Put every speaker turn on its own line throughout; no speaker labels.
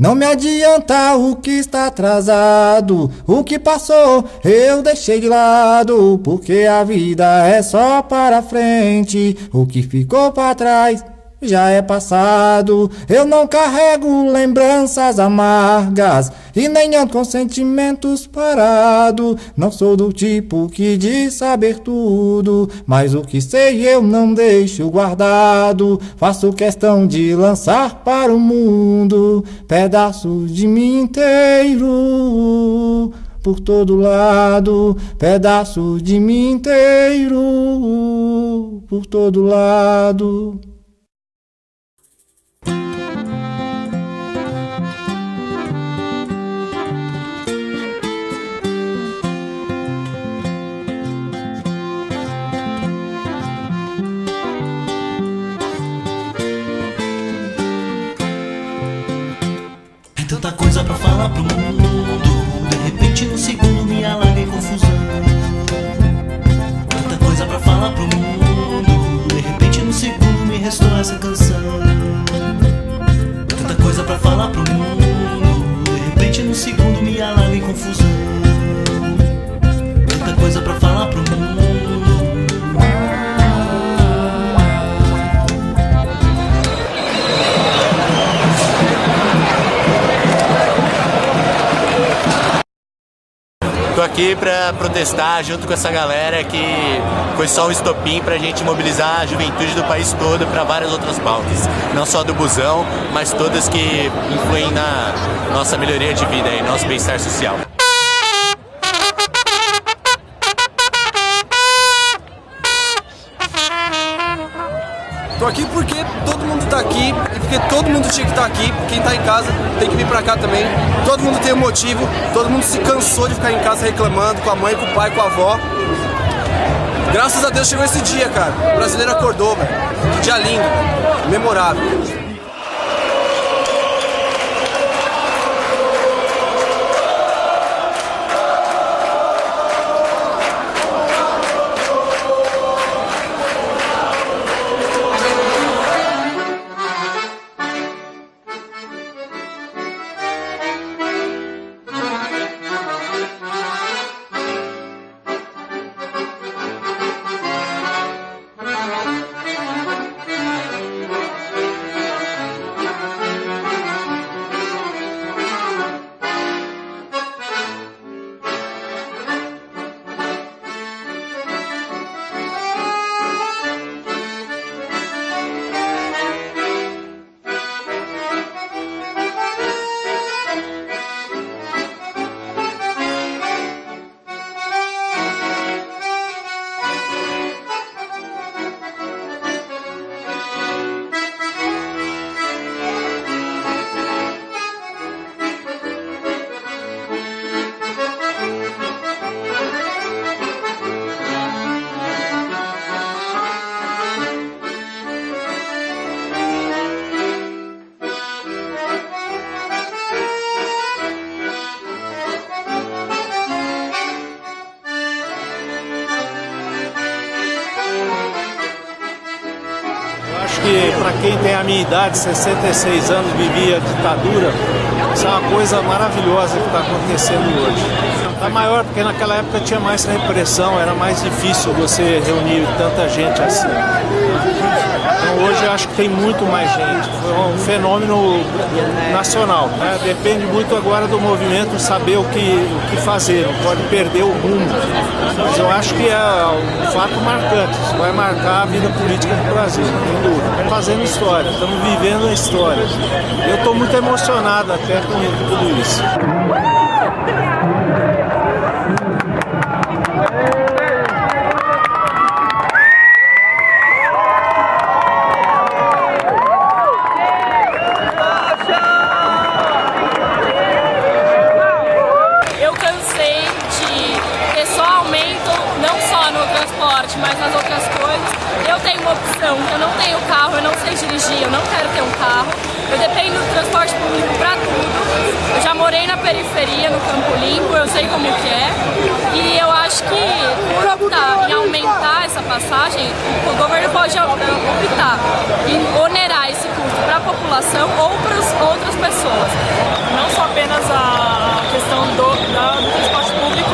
Não me adianta o que está atrasado, o que passou eu deixei de lado, porque a vida é só para frente, o que ficou para trás já é passado. Eu não carrego lembranças amargas e nem ando com sentimentos parados. Não sou do tipo que diz saber tudo, mas o que sei eu não deixo guardado. Faço questão de lançar para o mundo pedaços de mim inteiro. Por todo lado, pedaços de mim inteiro, por todo lado.
Me
aqui para protestar junto com essa galera que foi só um estopim para a gente mobilizar a juventude do país todo para várias outras pautas. Não só do busão, mas todas que influem na nossa melhoria de vida e nosso bem-estar social.
Tô aqui porque todo mundo tá aqui e porque todo mundo tinha que estar tá aqui. Quem tá em casa tem que vir pra cá também. Todo mundo tem um motivo, todo mundo se cansou de ficar em casa reclamando com a mãe, com o pai, com a avó. Graças a Deus chegou esse dia, cara. O brasileiro acordou, velho. Que dia lindo, memorável.
Quem tem a minha idade, 66 anos, vivia ditadura, isso é uma coisa maravilhosa que está acontecendo hoje. Está maior porque naquela época tinha mais repressão, era mais difícil você reunir tanta gente assim. Então hoje acho que tem muito mais gente. Foi um fenômeno nacional. Né? Depende muito agora do movimento saber o que, o que fazer, não pode perder o rumo. Mas eu acho que é um fato marcante. Isso vai marcar a vida política do Brasil, tem dúvida. Fazendo história, estamos vivendo a história. Eu estou muito emocionado até com tudo isso.
periferia, no campo limpo, eu sei como que é. E eu acho que por optar em aumentar essa passagem, o governo pode optar em onerar esse custo para a população ou para outras pessoas.
Não só apenas a questão do, da, do transporte público,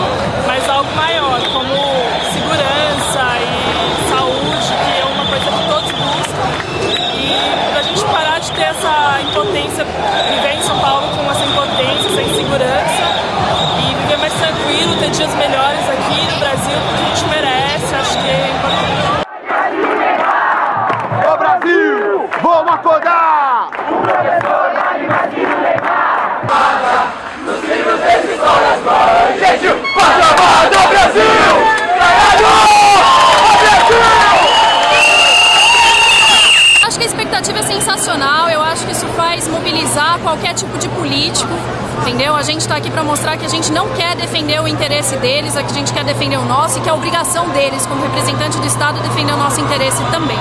mas algo maior, como segurança e saúde, que é
uma coisa
que todos buscam. E para a gente parar de ter essa impotência vivendo a Brasil!
Acho que a expectativa é sensacional, eu acho que isso faz mobilizar qualquer tipo de político, entendeu? A gente está aqui para mostrar que a gente não quer defender o interesse deles, que a gente quer defender o nosso e que é obrigação deles, como representante do Estado, defender o nosso interesse também.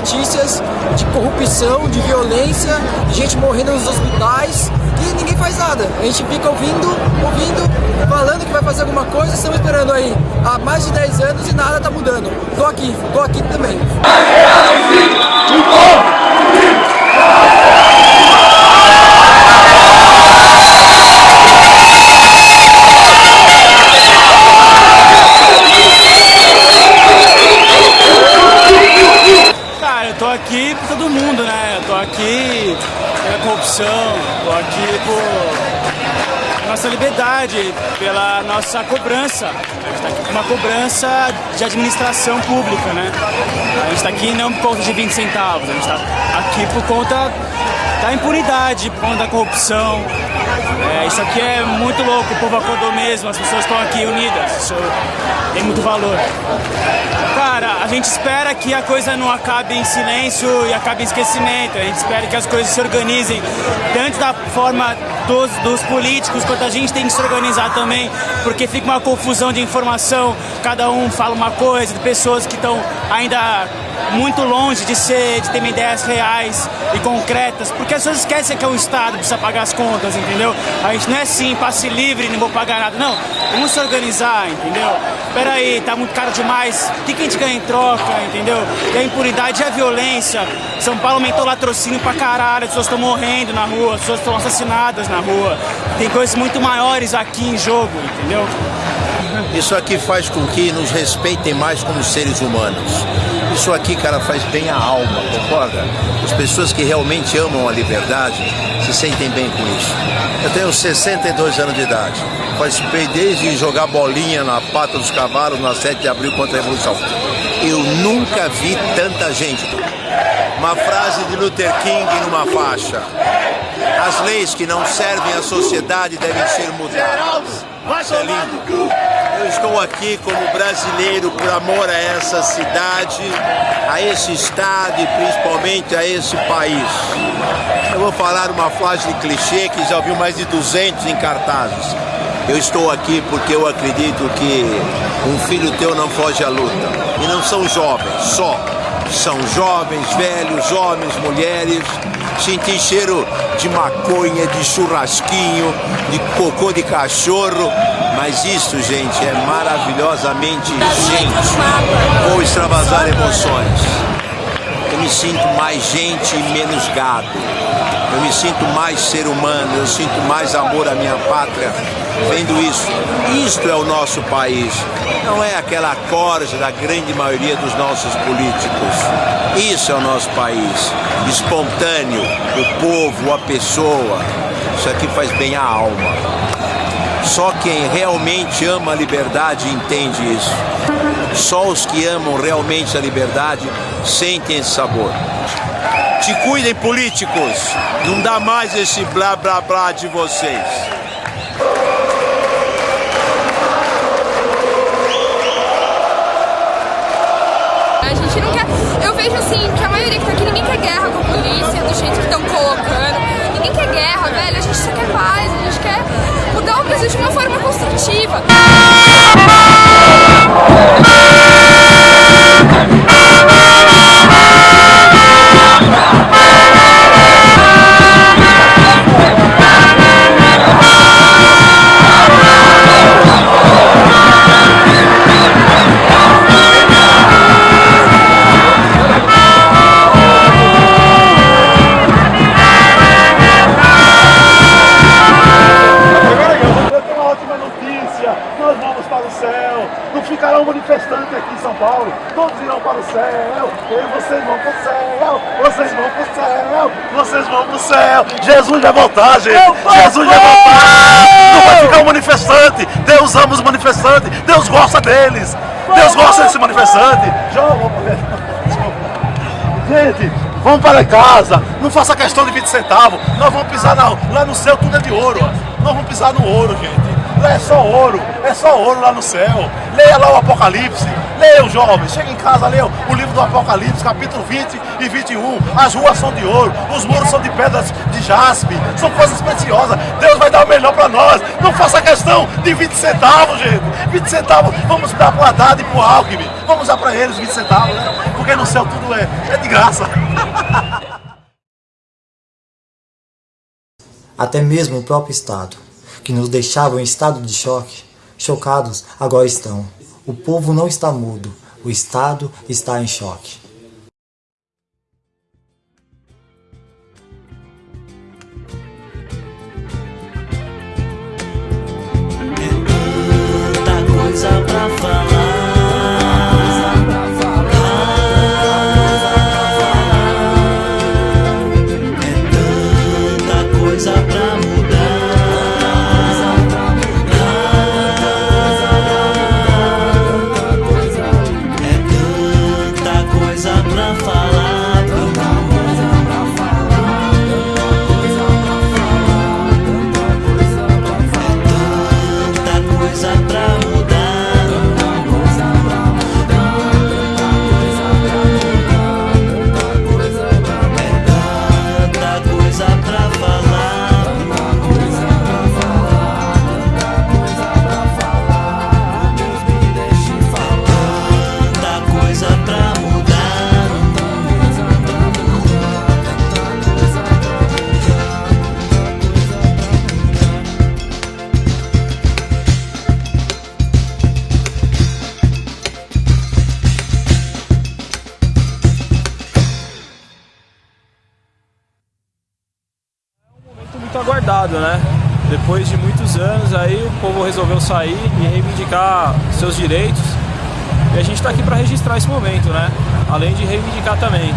Notícias de corrupção, de violência, de gente morrendo nos hospitais e ninguém faz nada. A gente fica ouvindo, ouvindo, falando que vai fazer alguma coisa, estamos esperando aí há mais de 10 anos e nada está mudando. Tô aqui, tô aqui também.
aqui por todo mundo, né? Eu tô aqui pela corrupção, tô aqui por pela nossa cobrança. A gente tá aqui por uma cobrança de administração pública, né? A gente tá aqui não por conta de 20 centavos, a gente tá aqui por conta da impunidade, por conta da corrupção. É, isso aqui é muito louco, o povo acordou mesmo, as pessoas estão aqui unidas, isso tem muito valor. Cara, a gente espera que a coisa não acabe em silêncio e acabe em esquecimento. A gente espera que as coisas se organizem, tanto da forma dos, dos políticos, quanto a gente tem que se organizar também, porque fica uma confusão de informação, cada um fala uma coisa, de pessoas que estão ainda muito longe de ser, de ter ideias reais e concretas, porque as pessoas esquecem que é o Estado precisa pagar as contas, entendeu? A gente não é assim, passe livre, não vou pagar nada, não. Vamos se organizar, entendeu? Peraí, tá muito caro demais, o que, que a gente ganha em troca, entendeu? E a impunidade e a violência. São Paulo aumentou o latrocínio pra caralho, as pessoas estão morrendo na rua, as pessoas estão assassinadas na rua. Tem coisas muito maiores aqui em jogo, entendeu?
Isso aqui faz com que nos respeitem mais como seres humanos. Isso aqui, cara, faz bem a alma, concorda? As pessoas que realmente amam a liberdade se sentem bem com isso. Eu tenho 62 anos de idade. Participei desde jogar bolinha na pata dos cavalos na 7 de abril contra a Revolução. Eu nunca vi tanta gente. Uma frase de Luther King numa faixa. As leis que não servem à sociedade devem ser mudadas. Isso é lindo. Eu estou aqui como brasileiro por amor a essa cidade, a esse estado e principalmente a esse país. Eu vou falar uma frase de clichê que já viu mais de 200 em cartazes. Eu estou aqui porque eu acredito que um filho teu não foge à luta. E não são jovens só. São jovens, velhos, homens, mulheres. Senti cheiro de maconha, de churrasquinho, de cocô de cachorro. Mas isso, gente, é maravilhosamente gente. Vou extravasar emoções. Eu me sinto mais gente e menos gado. Eu me sinto mais ser humano, eu sinto mais amor à minha pátria vendo isso. Isto é o nosso país. Não é aquela corja da grande maioria dos nossos políticos. Isso é o nosso país. Espontâneo, o povo, a pessoa. Isso aqui faz bem à alma. Só quem realmente ama a liberdade entende isso. Só os que amam realmente a liberdade sentem esse sabor. Te cuidem, políticos. Não dá mais esse blá blá blá de vocês.
A gente não quer. Eu vejo assim que a maioria que tá aqui ninguém quer guerra com a polícia, do jeito que estão colocando. Ninguém quer guerra, velho. A gente só quer paz, a gente quer Brasil de uma forma construtiva.
Céu, todos irão para o céu, e vocês vão para o céu, vocês vão para o céu, vocês vão para o céu. Jesus vai voltar, gente. Jesus vai voltar. Não vai ficar um manifestante. Deus ama os manifestantes. Deus gosta deles. Deus gosta desse manifestante. Gente, vamos para casa. Não faça questão de 20 centavos. Nós vamos pisar na, lá no céu, tudo é de ouro. Nós vamos pisar no ouro, gente. Lá é só ouro, é só ouro lá no céu. Leia lá o Apocalipse. Leia, jovem. Chega em casa, leia o livro do Apocalipse, capítulo 20 e 21. As ruas são de ouro, os muros são de pedras de jaspe. São coisas preciosas. Deus vai dar o melhor para nós. Não faça questão de 20 centavos, gente. 20 centavos, vamos dar pro Haddad e pro Alckmin. Vamos dar para eles 20 centavos, né? Porque no céu tudo é, é de graça.
Até mesmo o próprio Estado, que nos deixava em estado de choque, chocados agora estão. O povo não está mudo, o Estado está em choque.
O povo resolveu sair e reivindicar seus direitos. E a gente está aqui para registrar esse momento, né? Além de reivindicar também.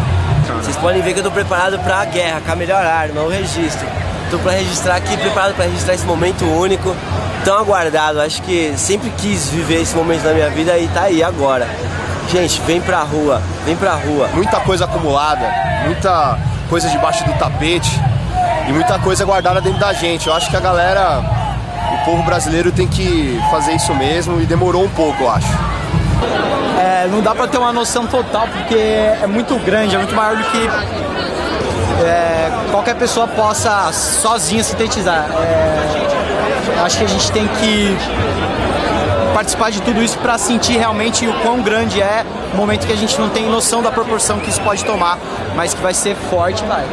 Vocês podem ver que eu tô preparado para a guerra, com a melhor arma, o registro. Tô para registrar aqui, preparado para registrar esse momento único, tão aguardado. Acho que sempre quis viver esse momento na minha vida e tá aí agora. Gente, vem pra rua, vem pra rua.
Muita coisa acumulada, muita coisa debaixo do tapete e muita coisa guardada dentro da gente. Eu acho que a galera, o povo brasileiro tem que fazer isso mesmo e demorou um pouco, eu acho.
É, não dá pra ter uma noção total porque é muito grande, é muito maior do que é, qualquer pessoa possa sozinha sintetizar. É, acho que a gente tem que participar de tudo isso para sentir realmente o quão grande é o momento que a gente não tem noção da proporção que isso pode tomar, mas que vai ser forte, vai.